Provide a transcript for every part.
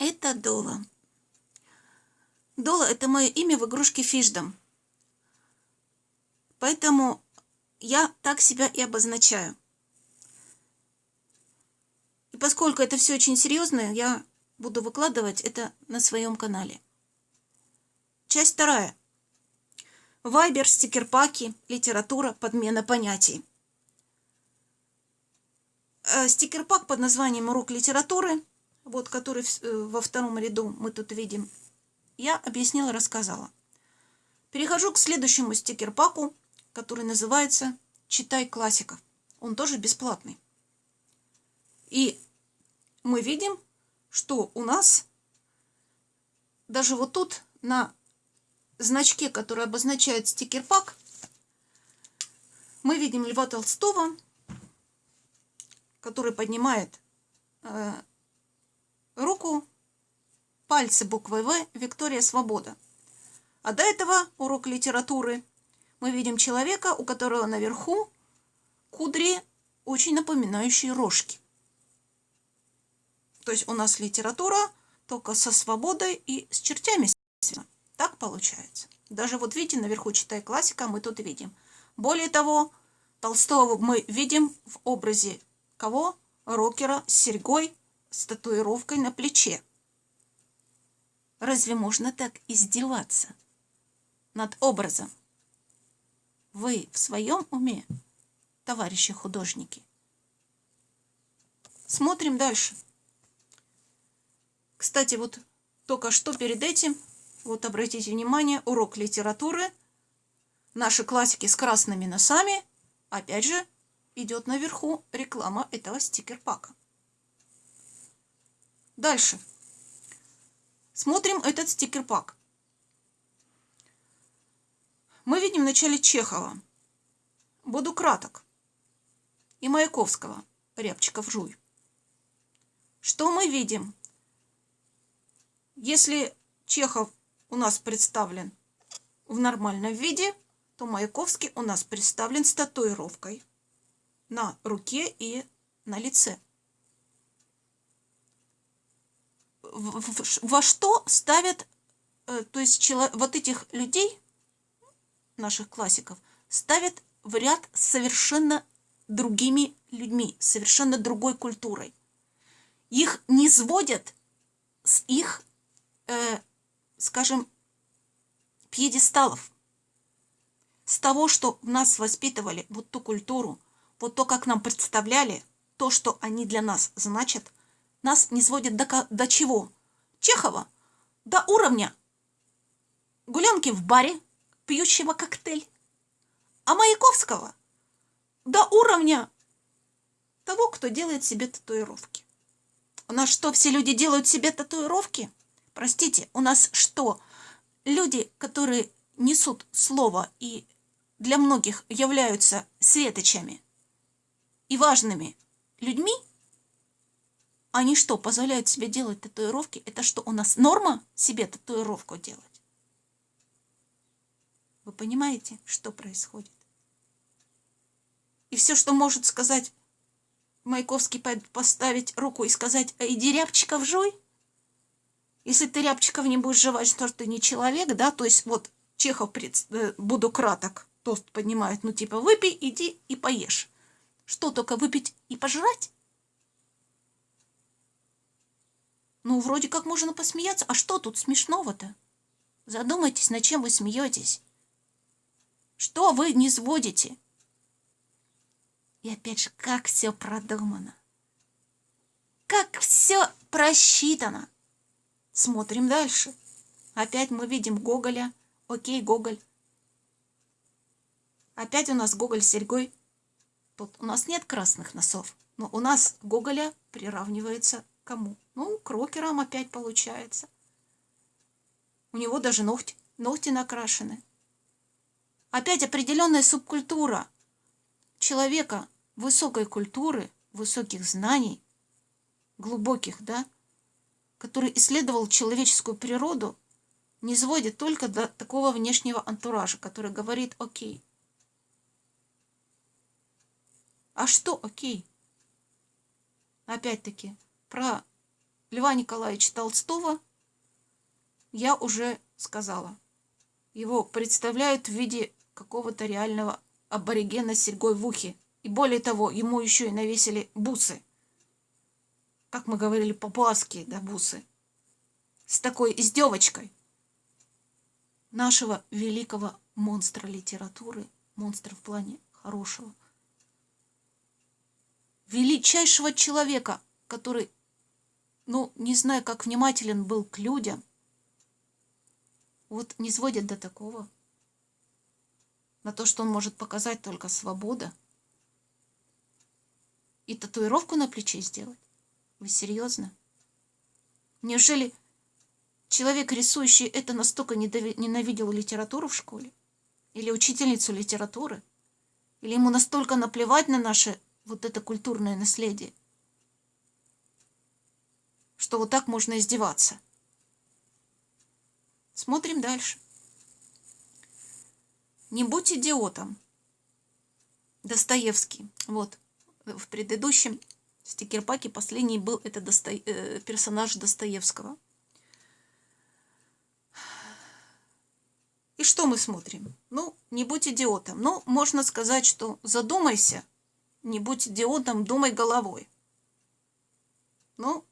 Это Дола. Дола – это мое имя в игрушке Фишдом. Поэтому я так себя и обозначаю. И поскольку это все очень серьезно, я буду выкладывать это на своем канале. Часть вторая. Вайбер, стикерпаки, литература, подмена понятий. Э, стикерпак под названием «Урок литературы», вот который э, во втором ряду мы тут видим, я объяснила, рассказала. Перехожу к следующему стикерпаку, который называется «Читай классиков». Он тоже бесплатный. И мы видим, что у нас даже вот тут на значке, который обозначает стикер-пак, мы видим Льва Толстого, который поднимает э, руку, пальцы буквой В, Виктория Свобода. А до этого урок литературы мы видим человека, у которого наверху кудри, очень напоминающие рожки. То есть у нас литература только со свободой и с чертями. Так получается. Даже вот видите, наверху читай классика, мы тут видим. Более того, Толстого мы видим в образе кого? Рокера с серьгой, с татуировкой на плече. Разве можно так издеваться над образом? Вы в своем уме, товарищи художники? Смотрим дальше. Кстати, вот только что перед этим вот обратите внимание, урок литературы. Наши классики с красными носами. Опять же, идет наверху реклама этого стикер-пака. Дальше. Смотрим этот стикер-пак. Мы видим в начале Чехова. Буду краток. И Маяковского. Рябчиков жуй. Что мы видим? Если Чехов у нас представлен в нормальном виде, то Маяковский у нас представлен с татуировкой на руке и на лице. Во что ставят, э, то есть вот этих людей, наших классиков, ставят в ряд совершенно другими людьми, совершенно другой культурой. Их не сводят с их э, скажем, пьедесталов. С того, что в нас воспитывали вот ту культуру, вот то, как нам представляли, то, что они для нас значат, нас не сводят до, до чего? Чехова до уровня гулянки в баре, пьющего коктейль, а Маяковского до уровня того, кто делает себе татуировки. У нас что, все люди делают себе татуировки? Простите, у нас что? Люди, которые несут слово и для многих являются светочами и важными людьми, они что, позволяют себе делать татуировки? Это что, у нас норма себе татуировку делать? Вы понимаете, что происходит? И все, что может сказать Маяковский, поставить руку и сказать, а иди рябчиков жуй, если ты рябчиков не будешь жевать, что ты не человек, да, то есть вот Чехов, э, буду краток, тост поднимает, ну типа выпей, иди и поешь. Что, только выпить и пожрать? Ну, вроде как можно посмеяться. А что тут смешного-то? Задумайтесь, над чем вы смеетесь. Что вы не сводите? И опять же, как все продумано. Как все просчитано. Смотрим дальше. Опять мы видим Гоголя. Окей, Гоголь. Опять у нас Гоголь с серьгой. Тут у нас нет красных носов. Но у нас Гоголя приравнивается к кому? Ну, к рокерам опять получается. У него даже ногти, ногти накрашены. Опять определенная субкультура человека высокой культуры, высоких знаний, глубоких, да, который исследовал человеческую природу, не сводит только до такого внешнего антуража, который говорит «окей». А что «окей»? Опять-таки, про Льва Николаевича Толстого я уже сказала. Его представляют в виде какого-то реального аборигена с серьгой в ухе. И более того, ему еще и навесили бусы. Как мы говорили, папуасские, да, бусы. С такой издевочкой. Нашего великого монстра литературы, монстра в плане хорошего, величайшего человека, который, ну, не знаю, как внимателен был к людям, вот не сводит до такого. На то, что он может показать только свобода. И татуировку на плече сделать? Вы серьезно? Неужели человек, рисующий это, настолько ненавидел литературу в школе? Или учительницу литературы? Или ему настолько наплевать на наше вот это культурное наследие, что вот так можно издеваться? Смотрим дальше. Не будь идиотом. Достоевский. Вот. В предыдущем стикерпаке последний был это Досто... э, персонаж Достоевского. И что мы смотрим? Ну, не будь идиотом. Ну, можно сказать, что задумайся, не будь идиотом, думай головой. Ну,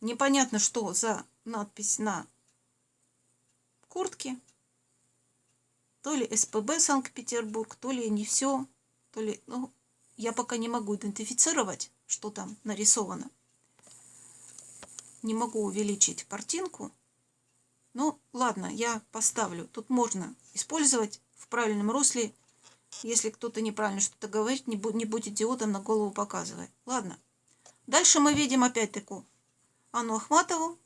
Непонятно, что за надпись на куртке. То ли СПБ Санкт-Петербург, то ли не все, то ли... Ну, я пока не могу идентифицировать, что там нарисовано. Не могу увеличить картинку. Ну, ладно, я поставлю. Тут можно использовать в правильном русле. Если кто-то неправильно что-то говорит, не будь, не будь идиотом, на голову показывай. Ладно. Дальше мы видим опять такую Анну Ахматову,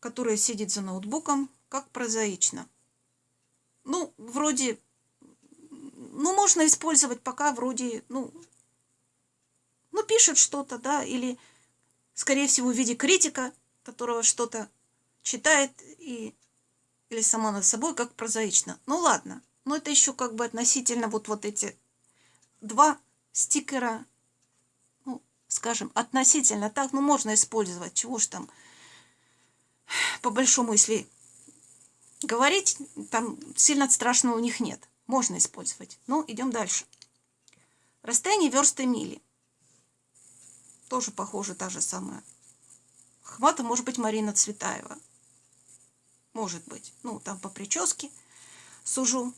которая сидит за ноутбуком, как прозаично. Ну, вроде, ну, можно использовать пока вроде, ну, ну, пишет что-то, да, или, скорее всего, в виде критика, которого что-то читает и, или сама над собой, как прозаично. Ну, ладно, но это еще как бы относительно вот, вот эти два стикера скажем, относительно так, ну, можно использовать, чего ж там, по большому, если говорить, там сильно страшного у них нет. Можно использовать. Ну, идем дальше. Расстояние версты мили. Тоже похоже, та же самая. Хвата может быть Марина Цветаева. Может быть. Ну, там по прическе сужу.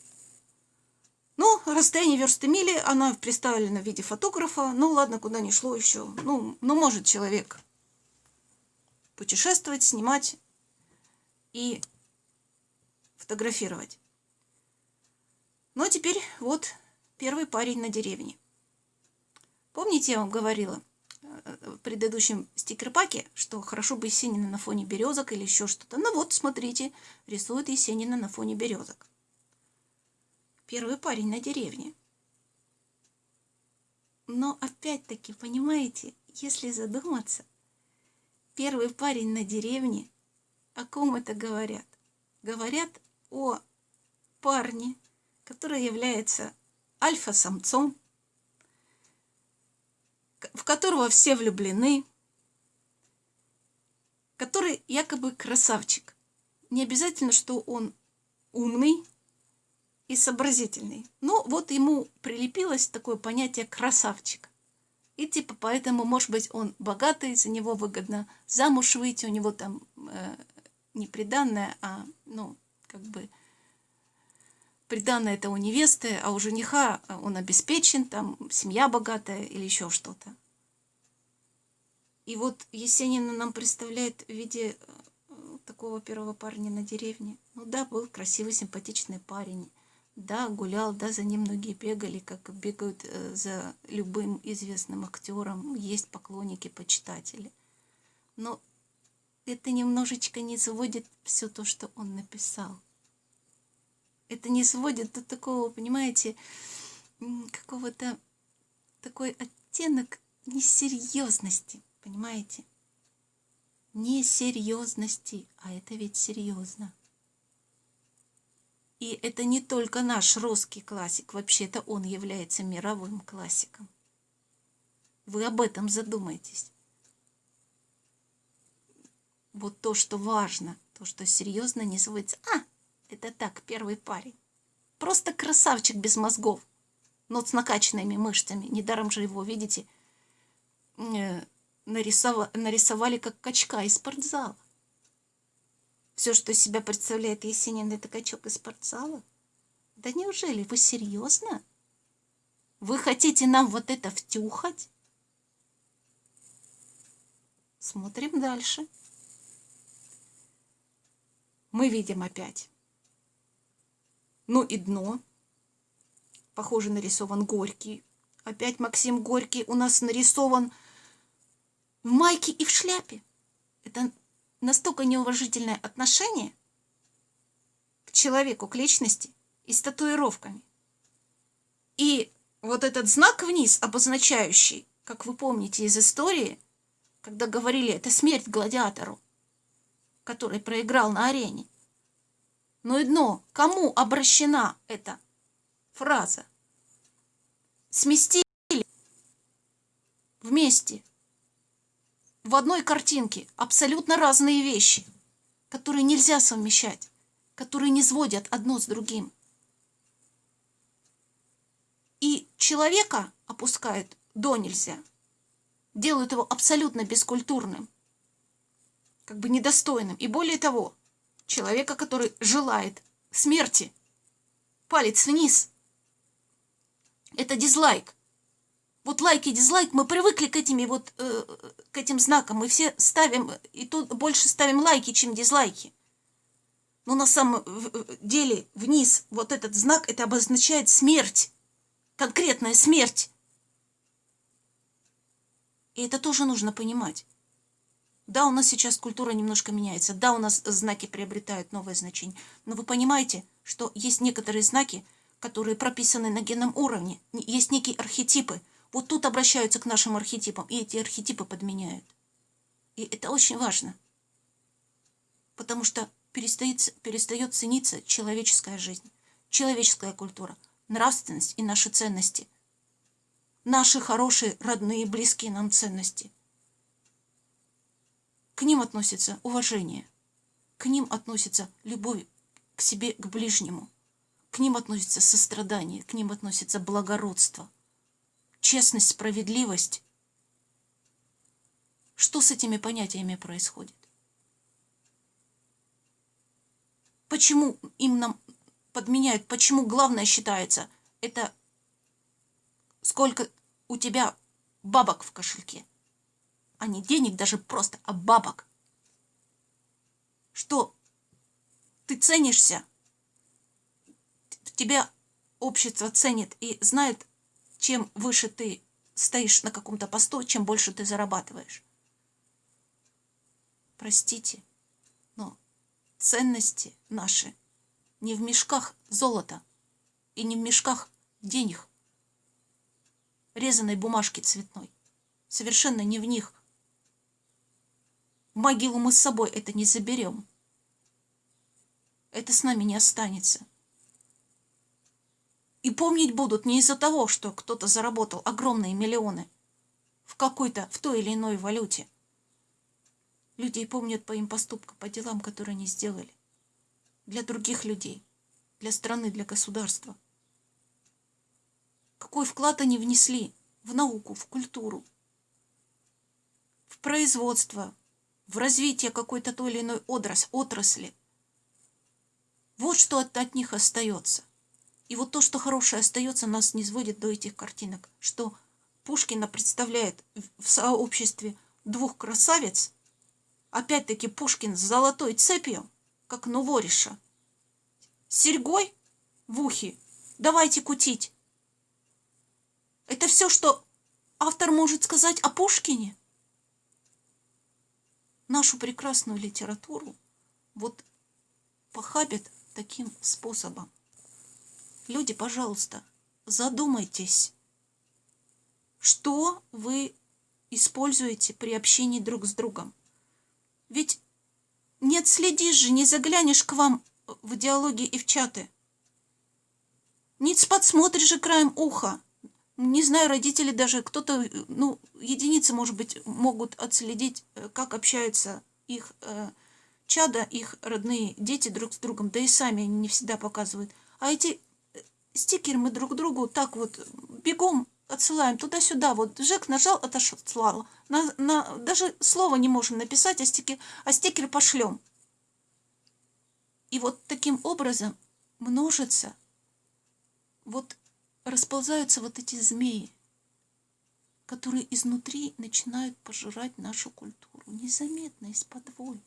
Ну, расстояние версты мили, она представлена в виде фотографа. Ну, ладно, куда ни шло еще. Ну, ну, может человек путешествовать, снимать и фотографировать. А теперь вот первый парень на деревне. Помните, я вам говорила э, в предыдущем стикер-паке, что хорошо бы Есенина на фоне березок или еще что-то. Ну вот, смотрите, рисует Есенина на фоне березок первый парень на деревне. Но опять-таки, понимаете, если задуматься, первый парень на деревне, о ком это говорят? Говорят о парне, который является альфа-самцом, в которого все влюблены, который якобы красавчик. Не обязательно, что он умный, и сообразительный. Но вот ему прилепилось такое понятие «красавчик». И типа поэтому, может быть, он богатый, за него выгодно замуж выйти, у него там э, не приданное, а, ну, как бы, приданное это у невесты, а у жениха он обеспечен, там, семья богатая или еще что-то. И вот Есенина нам представляет в виде э, такого первого парня на деревне. Ну да, был красивый, симпатичный парень. Да, гулял, да, за ним многие бегали, как бегают э, за любым известным актером. Есть поклонники, почитатели. Но это немножечко не сводит все то, что он написал. Это не сводит до такого, понимаете, какого-то такой оттенок несерьезности, понимаете? Несерьезности, а это ведь серьезно. И это не только наш русский классик, вообще-то он является мировым классиком. Вы об этом задумайтесь. Вот то, что важно, то, что серьезно не сводится. А, это так, первый парень. Просто красавчик без мозгов, но с накачанными мышцами. Недаром же его, видите, э, нарисовали, нарисовали как качка из спортзала. Все, что себя представляет Есенин, это качок из спортзала. Да неужели вы серьезно? Вы хотите нам вот это втюхать? Смотрим дальше. Мы видим опять. Ну и дно. Похоже, нарисован Горький. Опять Максим Горький у нас нарисован в майке и в шляпе. Это настолько неуважительное отношение к человеку, к личности и с татуировками. И вот этот знак вниз, обозначающий, как вы помните из истории, когда говорили, это смерть гладиатору, который проиграл на арене. Но и дно, кому обращена эта фраза? Сместили вместе в одной картинке абсолютно разные вещи, которые нельзя совмещать, которые не сводят одно с другим. И человека опускают до нельзя, делают его абсолютно бескультурным, как бы недостойным. И более того, человека, который желает смерти, палец вниз, это дизлайк. Вот лайк и дизлайк, мы привыкли к этим вот, э, к этим знакам. Мы все ставим, и тут больше ставим лайки, чем дизлайки. Но на самом деле вниз вот этот знак, это обозначает смерть. Конкретная смерть. И это тоже нужно понимать. Да, у нас сейчас культура немножко меняется. Да, у нас знаки приобретают новое значение. Но вы понимаете, что есть некоторые знаки, которые прописаны на генном уровне. Есть некие архетипы – вот тут обращаются к нашим архетипам, и эти архетипы подменяют. И это очень важно. Потому что перестает, перестает цениться человеческая жизнь, человеческая культура, нравственность и наши ценности. Наши хорошие, родные, близкие нам ценности. К ним относится уважение. К ним относится любовь к себе, к ближнему. К ним относится сострадание, к ним относится благородство – честность, справедливость. Что с этими понятиями происходит? Почему им нам подменяют? Почему главное считается это сколько у тебя бабок в кошельке? А не денег даже просто, а бабок. Что ты ценишься, тебя общество ценит и знает чем выше ты стоишь на каком-то посту, чем больше ты зарабатываешь. Простите, но ценности наши не в мешках золота и не в мешках денег, резаной бумажки цветной. Совершенно не в них. В могилу мы с собой это не заберем. Это с нами не останется. И помнить будут не из-за того, что кто-то заработал огромные миллионы в какой-то, в той или иной валюте. Людей помнят по им поступкам, по делам, которые они сделали. Для других людей, для страны, для государства. Какой вклад они внесли в науку, в культуру, в производство, в развитие какой-то той или иной отрасли. Вот что от, от них остается. И вот то, что хорошее остается, нас не сводит до этих картинок, что Пушкина представляет в сообществе двух красавиц, опять-таки Пушкин с золотой цепью, как Новориша, с серьгой в ухе, давайте кутить. Это все, что автор может сказать о Пушкине? Нашу прекрасную литературу вот похабят таким способом. Люди, пожалуйста, задумайтесь, что вы используете при общении друг с другом. Ведь не отследишь же, не заглянешь к вам в диалоги и в чаты. Не подсмотришь же краем уха Не знаю, родители даже, кто-то, ну, единицы, может быть, могут отследить, э, как общаются их э, чада, их родные дети друг с другом, да и сами они не всегда показывают. А эти стикеры мы друг другу так вот бегом отсылаем туда-сюда. Вот Жек нажал, отослал. На, на, даже слова не можем написать, а стикер, а стикер пошлем. И вот таким образом множится, вот расползаются вот эти змеи, которые изнутри начинают пожирать нашу культуру, незаметно, из-под воль.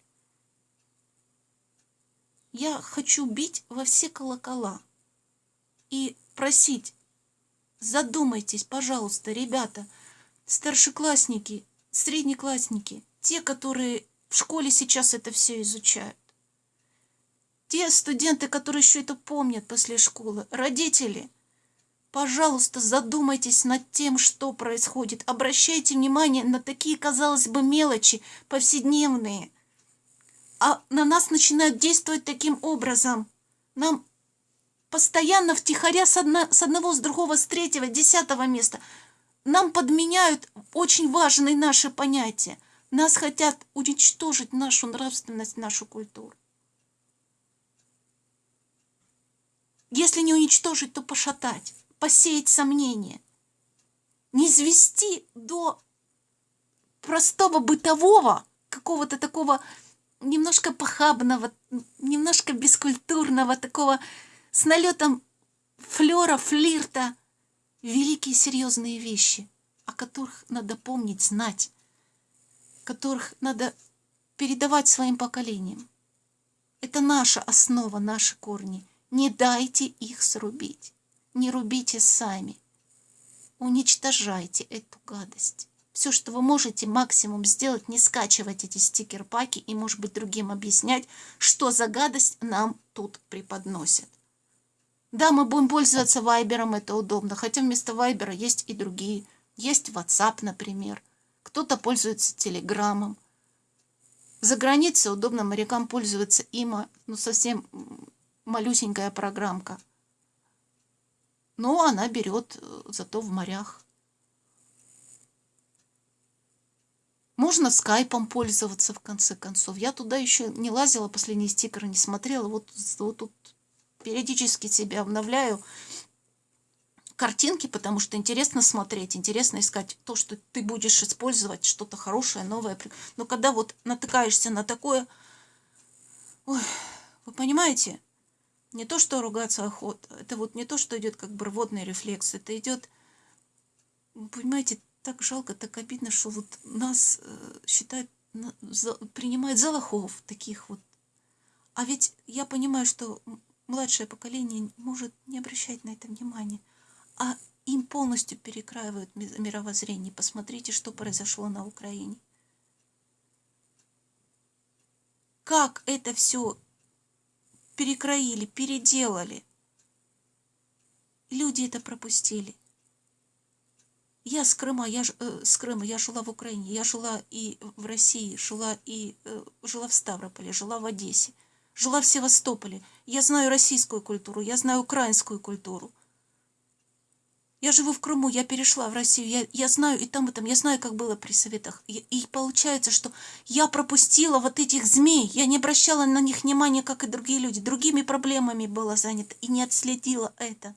Я хочу бить во все колокола и просить, задумайтесь, пожалуйста, ребята, старшеклассники, среднеклассники, те, которые в школе сейчас это все изучают. Те студенты, которые еще это помнят после школы, родители, пожалуйста, задумайтесь над тем, что происходит. Обращайте внимание на такие, казалось бы, мелочи, повседневные. А на нас начинают действовать таким образом. Нам постоянно втихаря с, одно, с одного, с другого, с третьего, десятого места. Нам подменяют очень важные наши понятия. Нас хотят уничтожить нашу нравственность, нашу культуру. Если не уничтожить, то пошатать, посеять сомнения. Не свести до простого бытового, какого-то такого немножко похабного, немножко бескультурного, такого с налетом флера, флирта. Великие серьезные вещи, о которых надо помнить, знать, которых надо передавать своим поколениям. Это наша основа, наши корни – не дайте их срубить. Не рубите сами. Уничтожайте эту гадость. Все, что вы можете максимум сделать, не скачивать эти стикер-паки и, может быть, другим объяснять, что за гадость нам тут преподносят. Да, мы будем пользоваться Вайбером, это удобно, хотя вместо Вайбера есть и другие. Есть WhatsApp, например. Кто-то пользуется Телеграмом. За границей удобно морякам пользоваться има, ну совсем малюсенькая программка. Но она берет э, зато в морях. Можно скайпом пользоваться, в конце концов. Я туда еще не лазила, последние стикеры не смотрела. Вот, вот тут периодически себя обновляю картинки, потому что интересно смотреть, интересно искать то, что ты будешь использовать, что-то хорошее, новое. Но когда вот натыкаешься на такое... Ой, вы понимаете, не то, что ругаться охота, это вот не то, что идет как бы рвотный рефлекс, это идет, понимаете, так жалко, так обидно, что вот нас э, считают, за, принимают за лохов таких вот. А ведь я понимаю, что младшее поколение может не обращать на это внимания, а им полностью перекраивают мировоззрение. Посмотрите, что произошло на Украине. Как это все перекроили, переделали. Люди это пропустили. Я с Крыма, я э, с Крыма, я жила в Украине, я жила и в России, жила и э, жила в Ставрополе, жила в Одессе, жила в Севастополе. Я знаю российскую культуру, я знаю украинскую культуру. Я живу в Крыму, я перешла в Россию, я, я знаю и там, и там, я знаю, как было при советах. И, и получается, что я пропустила вот этих змей, я не обращала на них внимания, как и другие люди, другими проблемами была занята и не отследила это.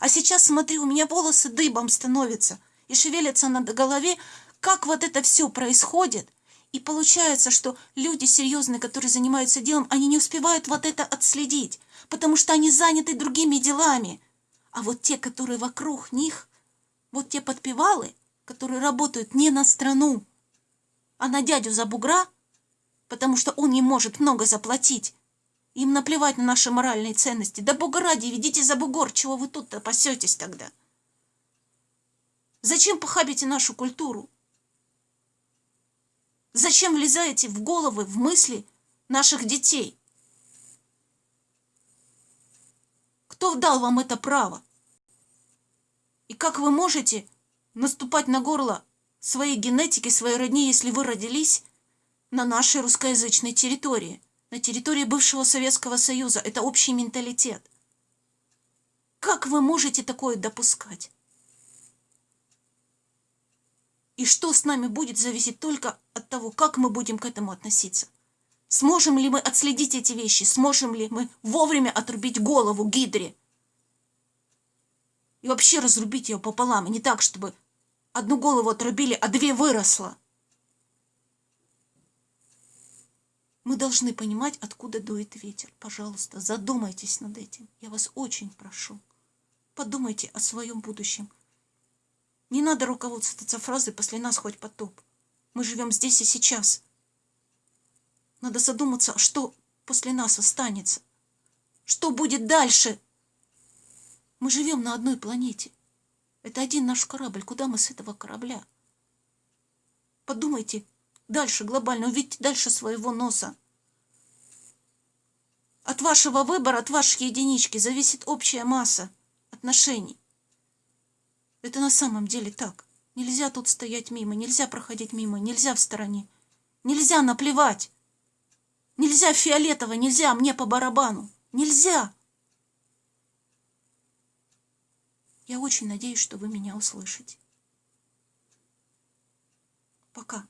А сейчас, смотри, у меня волосы дыбом становятся и шевелятся на голове, как вот это все происходит. И получается, что люди серьезные, которые занимаются делом, они не успевают вот это отследить, потому что они заняты другими делами – а вот те, которые вокруг них, вот те подпевалы, которые работают не на страну, а на дядю за бугра, потому что он не может много заплатить. Им наплевать на наши моральные ценности. Да бога ради, ведите за бугор, чего вы тут-то пасетесь тогда? Зачем похабите нашу культуру? Зачем влезаете в головы, в мысли наших детей? Кто дал вам это право? И как вы можете наступать на горло своей генетики, своей родни, если вы родились на нашей русскоязычной территории, на территории бывшего Советского Союза? Это общий менталитет. Как вы можете такое допускать? И что с нами будет, зависит только от того, как мы будем к этому относиться. Сможем ли мы отследить эти вещи? Сможем ли мы вовремя отрубить голову гидре? И вообще разрубить ее пополам. Не так, чтобы одну голову отрубили, а две выросло. Мы должны понимать, откуда дует ветер. Пожалуйста, задумайтесь над этим. Я вас очень прошу. Подумайте о своем будущем. Не надо руководствоваться фразой «после нас хоть потоп». Мы живем здесь и сейчас. Надо задуматься, что после нас останется. Что будет дальше? Мы живем на одной планете. Это один наш корабль. Куда мы с этого корабля? Подумайте дальше глобально, увидите дальше своего носа. От вашего выбора, от вашей единички зависит общая масса отношений. Это на самом деле так. Нельзя тут стоять мимо, нельзя проходить мимо, нельзя в стороне. Нельзя наплевать. Нельзя фиолетово, нельзя мне по барабану. Нельзя. Я очень надеюсь, что вы меня услышите. Пока.